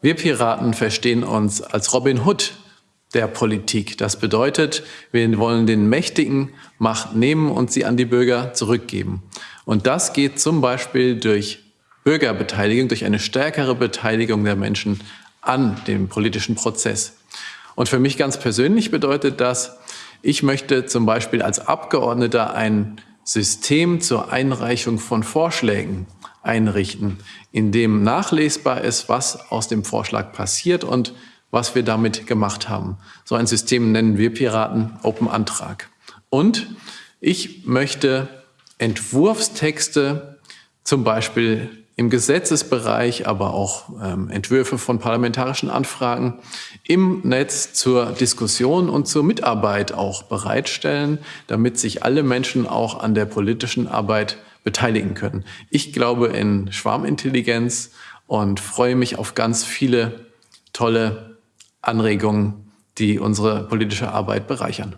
Wir Piraten verstehen uns als Robin Hood der Politik. Das bedeutet, wir wollen den Mächtigen Macht nehmen und sie an die Bürger zurückgeben. Und das geht zum Beispiel durch Bürgerbeteiligung, durch eine stärkere Beteiligung der Menschen an dem politischen Prozess. Und für mich ganz persönlich bedeutet das, ich möchte zum Beispiel als Abgeordneter ein System zur Einreichung von Vorschlägen einrichten, in dem nachlesbar ist, was aus dem Vorschlag passiert und was wir damit gemacht haben. So ein System nennen wir Piraten Open Antrag. Und ich möchte Entwurfstexte, zum Beispiel im Gesetzesbereich, aber auch ähm, Entwürfe von parlamentarischen Anfragen im Netz zur Diskussion und zur Mitarbeit auch bereitstellen, damit sich alle Menschen auch an der politischen Arbeit beteiligen können. Ich glaube in Schwarmintelligenz und freue mich auf ganz viele tolle Anregungen, die unsere politische Arbeit bereichern.